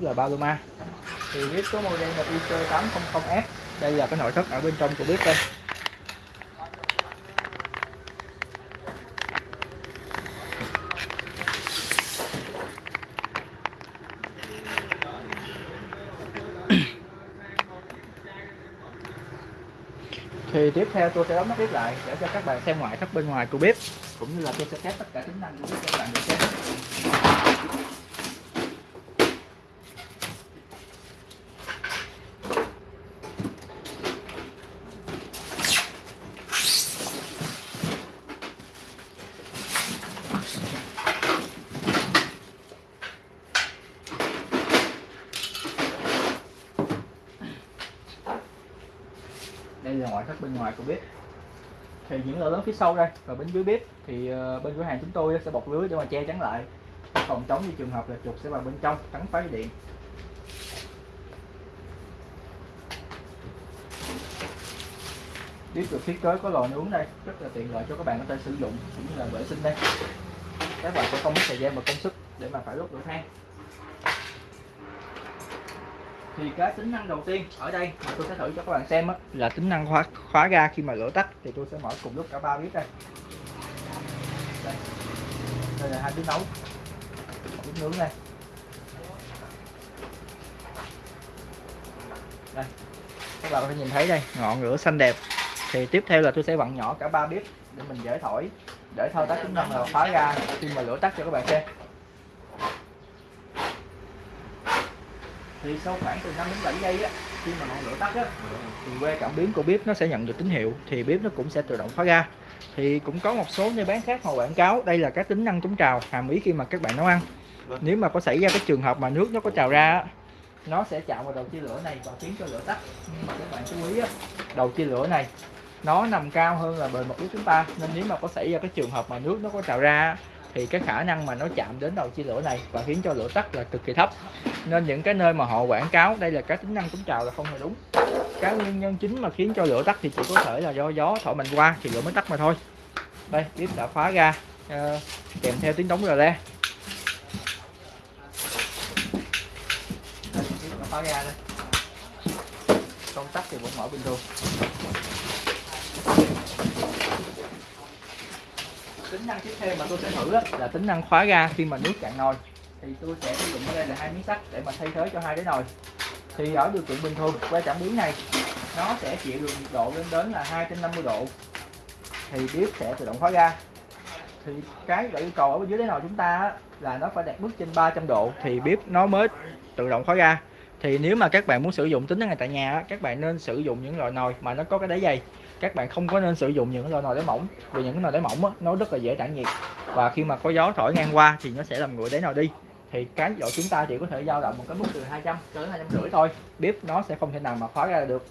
là Paloma thì bếp có model là IC800F đây là cái nội thất ở bên trong của bếp đây. Thì tiếp theo tôi sẽ đóng nắp bếp lại để cho các bạn xem ngoại thất bên ngoài của bếp, cũng như là tôi sẽ test tất cả tính năng của bếp cho các bạn được xem. Đây ngoại thất bên ngoài của bếp. Thì những lỗ lớn phía sau đây và bên dưới bếp thì ờ, bên cửa hàng chúng tôi sẽ bọc lưới để mà che chắn lại. Phòng chống như trường hợp là chuột sẽ vào bên trong, cắn phá dây điện. Bếp được thiết kế có lò nướng đây, rất là tiện lợi cho các bạn có thể sử dụng cũng như là vệ sinh đây. Các bạn sẽ không mất thời gian và công sức để mà phải đốt lửa than thì cái tính năng đầu tiên ở đây mà tôi sẽ thử cho các bạn xem á, là tính năng khóa khóa ga khi mà lửa tắt. Thì tôi sẽ mở cùng lúc cả ba bếp đây. Đây, đây là hai bếp nấu. Bếp nướng đây. Đây. Các bạn có thể nhìn thấy đây ngọn lửa xanh đẹp. Thì tiếp theo là tôi sẽ vặn nhỏ cả ba bếp để mình dễ thổi để thao tác tính năng là khóa ga khi mà lửa tắt cho các bạn xem. Thì sau khoảng từ 5 đến 7 giây á khi mà ngọn lửa tắt á thì que cảm biến của bếp nó sẽ nhận được tín hiệu thì bếp nó cũng sẽ tự động khóa ga thì cũng có một số nơi bán khác họ quảng cáo đây là các tính năng chống trào hàm ý khi mà các bạn nấu ăn. Nếu mà có xảy ra cái trường hợp mà nước nó có trào ra á, nó sẽ chạm vào đầu chia lửa này và khiến cho lửa tắt. Nhưng mà các bạn chú ý á, đầu chia lửa này nó nằm cao hơn là bề mặt bếp chúng ta. Nên nếu mà có xảy ra cái trường hợp mà nước nó có trào ra thì cái khả năng mà nó chạm đến đầu chia lửa này và khiến cho lửa tắt là cực kỳ thấp. Nên những cái nơi mà họ quảng cáo đây là các tính năng chống trào là không hề đúng. Cái nguyên nhân chính mà khiến cho lửa tắt thì chỉ có thể là do gió thổi mạnh qua thì lửa mới tắt mà thôi. Đây bếp đã phá ra uh, kèm theo tiếng đóng rờ le. Phá ra đây. Công tắc thì vẫn mở bình thường. Năng tiếp theo mà tôi sẽ thử là tính năng khóa ga khi mà nước cạn nồi. Thì tôi sẽ sử dụng ở đây là hai miếng sắt để mà thay thế cho hai cái nồi. Thì ở điều kiện bình thường que cảm biến này, nó sẽ chịu được nhiệt độ lên đến là 250 độ. Thì bếp sẽ tự động khóa ga. Thì cái yêu cầu ở dưới đáy nồi chúng ta là nó phải đạt mức trên 300 độ, thì bếp nó mới tự động khóa ga. Thì nếu mà các bạn muốn sử dụng, tính năng này tại nhà các bạn nên sử dụng những loại nồi mà nó có cái đáy dày các bạn không có nên sử dụng những loại nồi đáy mỏng vì những cái nồi đáy mỏng á, nó rất là dễ tản nhiệt. Và khi mà có gió thổi ngang qua thì nó sẽ làm nguội đáy nồi đi. Thì cái độ chúng ta chỉ có thể dao động một cái mức từ 200 cho đến 250 thôi. Bếp nó sẽ không thể nào mà khóa ra được.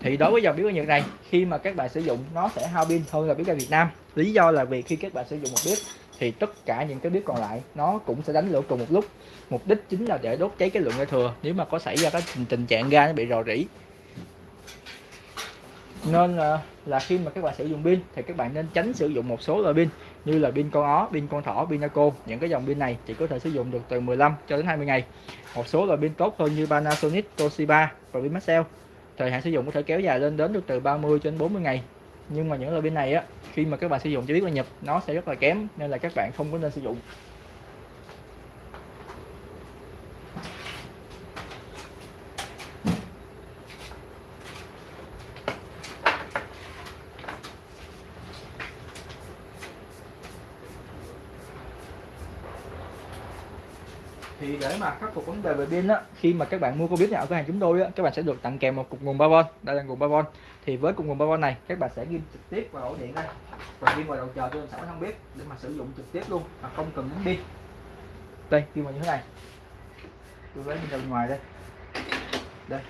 Thì đối với dòng bếp ga Nhật này khi mà các bạn sử dụng nó sẽ hao pin hơn là bếp ga Việt Nam. Lý do là vì khi các bạn sử dụng một bếp thì tất cả những cái bếp còn lại nó cũng sẽ đánh lửa cùng một lúc. Mục đích chính là để đốt cháy cái lượng ga thừa. Nếu mà có xảy ra cái tình trạng ga nó bị rò rỉ nên là, là khi mà các bạn sử dụng pin thì các bạn nên tránh sử dụng một số loại pin như là pin con ó, pin con thỏ, pin Naco. Những cái dòng pin này chỉ có thể sử dụng được từ 15 cho đến 20 ngày. Một số loại pin tốt hơn như Panasonic, Toshiba và pin Maxell thời hạn sử dụng có thể kéo dài lên đến được từ 30 cho đến 40 ngày. Nhưng mà những loại pin này á khi mà các bạn sử dụng cho biết là nhập nó sẽ rất là kém nên là các bạn không có nên sử dụng. Thì để mà khắc phục vấn đề về pin á, khi mà các bạn mua con bếp nhà ở cửa hàng chúng tôi á, các bạn sẽ được tặng kèm một cục nguồn 3V đây là nguồn 3V thì với cục nguồn 3V này, các bạn sẽ ghim trực tiếp vào ổ điện đây. Và ghim vào đầu chờ cho sẵn trong bếp để mà sử dụng trực tiếp luôn, mà không cần đến pin đây ghim vào như thế này. Tôi lấy pin ra bên ngoài đây. Đây.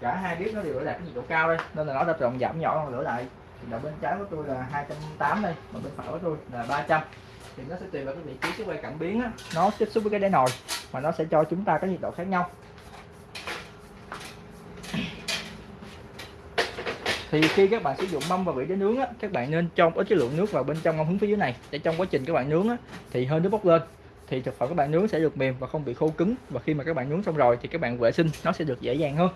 Cả hai bếp nó đều ở đạt cái nhiệt độ cao đây, nên là nó đã rộng giảm nhỏ, lửa lại. Thì đầu bên trái của tôi là 280 đây, mà bên phải của tôi là 300 thì nó sẽ tùy vào cái vị trí cái quay cảm biến á, nó tiếp xúc với cái đáy nồi mà nó sẽ cho chúng ta cái nhiệt độ khác nhau. Thì khi các bạn sử dụng mâm và vị để nướng á, các bạn nên cho ít cái lượng nước vào bên trong ngâm hứng phía dưới này. Để trong quá trình các bạn nướng á, thì hơi nước bốc lên. Thì thực phẩm các bạn nướng sẽ được mềm và không bị khô cứng. Và khi mà các bạn nướng xong rồi thì các bạn vệ sinh nó sẽ được dễ dàng hơn.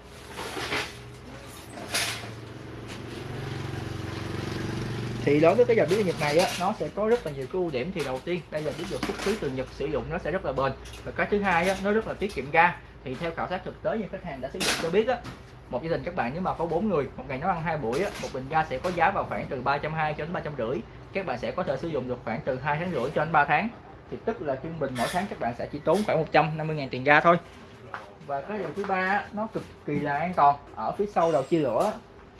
Thì đối với cái dòng bếp Nhật này á nó sẽ có rất là nhiều cái ưu điểm. Thì đầu tiên đây là bếp được xuất xứ từ Nhật sử dụng nó sẽ rất là bền. Và cái thứ hai á nó rất là tiết kiệm ga. Thì theo khảo sát thực tế như khách hàng đã sử dụng cho biết á một gia đình các bạn nếu mà có bốn người một ngày nấu ăn hai buổi á, một bình ga sẽ có giá vào khoảng từ 320 cho đến 350 các bạn sẽ có thể sử dụng được khoảng từ 2 tháng rưỡi cho đến 3 tháng. Thì tức là trung bình mỗi tháng các bạn sẽ chỉ tốn khoảng 150.000 tiền ga thôi. Và cái điều thứ ba nó cực kỳ là an toàn. Ở phía sau đầu chia lửa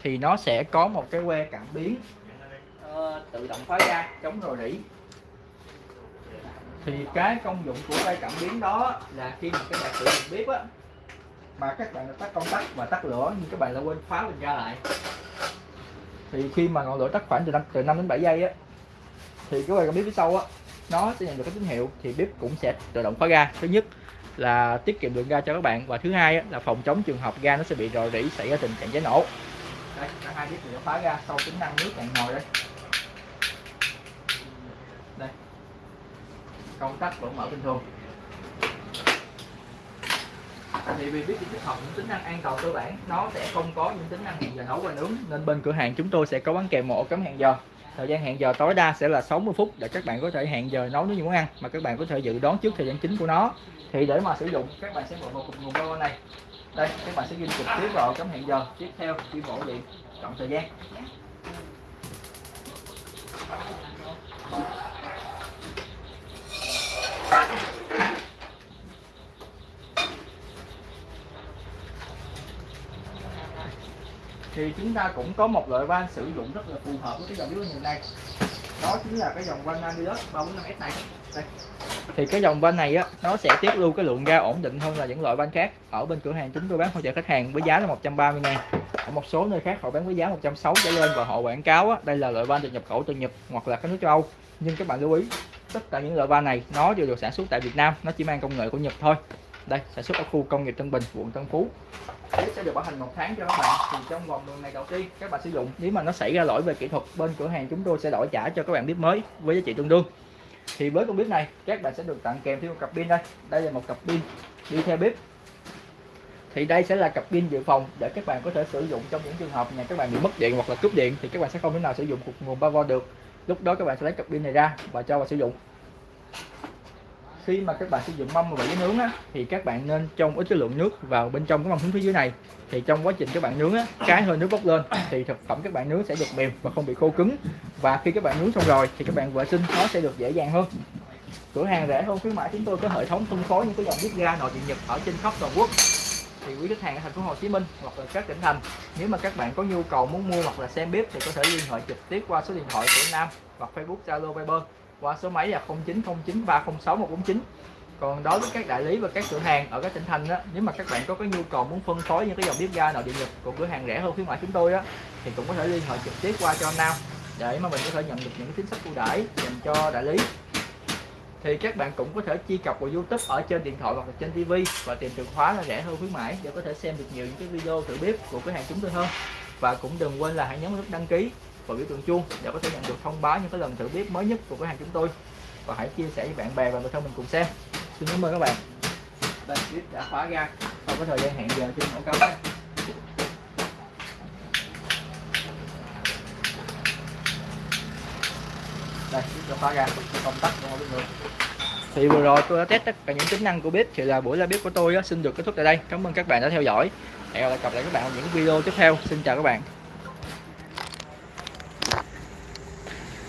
thì nó sẽ có một cái que cảm biến Ờ, tự động khóa ra chống rò rỉ. Thì cái công dụng của cái cảm biến đó là khi mà các bạn sử dụng bếp á mà các bạn tắt công tắc và tắt lửa nhưng các bạn lại quên khóa bình ga lại. Thì khi mà ngọn lửa tắt khoảng từ 5, từ 5 đến 7 giây á thì cái cảm biến phía sau á nó sẽ nhận được cái tín hiệu thì bếp cũng sẽ tự động khóa ga thứ nhất là tiết kiệm lượng ga cho các bạn và thứ hai á, là phòng chống trường hợp ga nó sẽ bị rò rỉ xảy ra tình trạng cháy nổ. Đây cả hai bếp thì nó khóa ga sau tính năng nước cạn nồi đây. Công tắc vẫn mở bình thường thì vì biết tích hợp những tính năng an toàn cơ bản, nó sẽ không có những tính năng hẹn giờ nấu và nướng. Nên bên cửa hàng chúng tôi sẽ có bán kèm một ổ cắm hẹn giờ. Thời gian hẹn giờ tối đa sẽ là 60 phút để các bạn có thể hẹn giờ nấu những món ăn mà các bạn có thể dự đoán trước thời gian chính của nó. Thì để mà sử dụng, các bạn sẽ mở một cục nguồn power này. Đây, các bạn sẽ ghi trực tiếp vào cắm hẹn giờ. Tiếp theo đi bộ điện chọn thời gian. Thì chúng ta cũng có một loại van sử dụng rất là phù hợp với cái dòng bếp hiện nay. Đó chính là cái dòng van Namilus 345S này. Đây. thì cái dòng van này á nó sẽ tiết lưu cái lượng ga ổn định hơn là những loại van khác. Ở bên cửa hàng chúng tôi bán hỗ trợ khách hàng với giá là 130 ngàn. Ở một số nơi khác họ bán với giá 160 trở lên và họ quảng cáo á, đây là loại van được nhập khẩu từ Nhật hoặc là các nước châu Âu. Nhưng các bạn lưu ý tất cả những loại van này nó đều được sản xuất tại Việt Nam nó chỉ mang công nghệ của Nhật thôi đây, sản xuất ở khu công nghiệp Tân Bình, quận Tân Phú. Bếp sẽ được bảo hành một tháng cho các bạn. Thì trong vòng 10 này đầu tiên, các bạn sử dụng. Nếu mà nó xảy ra lỗi về kỹ thuật, bên cửa hàng chúng tôi sẽ đổi trả cho các bạn bếp mới với giá trị tương đương. Thì với con bếp này, các bạn sẽ được tặng kèm thêm một cặp pin đây. Đây là một cặp pin đi theo bếp. Thì đây sẽ là cặp pin dự phòng để các bạn có thể sử dụng trong những trường hợp nhà các bạn bị mất điện hoặc là cúp điện thì các bạn sẽ không thể nào sử dụng cục nguồn 3V được. Lúc đó các bạn sẽ lấy cặp pin này ra và cho vào sử dụng khi mà các bạn sử dụng mâm và giấy nướng á, thì các bạn nên trong ít cái lượng nước vào bên trong cái mâm hứng phía dưới này. Thì trong quá trình các bạn nướng á, cái hơi nước bốc lên thì thực phẩm các bạn nướng sẽ được mềm và không bị khô cứng. Và khi các bạn nướng xong rồi thì các bạn vệ sinh nó sẽ được dễ dàng hơn. Cửa hàng rẻ hơn khuyến mãi chúng tôi có hệ thống phân phối những cái dòng bếp ga nội địa nhật ở trên khắp toàn quốc. Thì quý khách hàng ở thành phố Hồ Chí Minh hoặc là các tỉnh thành nếu mà các bạn có nhu cầu muốn mua hoặc là xem bếp thì có thể liên hệ trực tiếp qua số điện thoại của Nam hoặc Facebook Zalo Viber qua số máy là 0909306149 còn đối với các đại lý và các cửa hàng ở các tỉnh thành đó, nếu mà các bạn có cái nhu cầu muốn phân phối những cái dòng bếp ga nội địa nhật của cửa hàng rẻ hơn khuyến mại chúng tôi á thì cũng có thể liên hệ trực tiếp qua cho anh Nam để mà mình có thể nhận được những chính sách ưu đãi dành cho đại lý. Thì các bạn cũng có thể truy cập vào YouTube ở trên điện thoại hoặc là trên TV và tìm từ khóa là rẻ hơn khuyến mãi để có thể xem được nhiều những cái video thử bếp của cửa hàng chúng tôi hơn. Và cũng đừng quên là hãy nhấn nút đăng ký và biểu tượng chuông để có thể nhận được thông báo những cái lần thử bếp mới nhất của cửa hàng chúng tôi. Và hãy chia sẻ với bạn bè và người thân mình cùng xem. Xin cảm ơn các bạn. Đây bếp đã khóa ra. Sau cái thời gian hẹn giờ trên ổ cắm đây bếp đã khóa ra. Công tắc của mọi người. Thì vừa rồi tôi đã test tất cả những tính năng của bếp. Thì là buổi ra bếp của tôi xin được kết thúc tại đây. Cảm ơn các bạn đã theo dõi. Hẹn gặp lại các bạn ở những video tiếp theo. Xin chào các bạn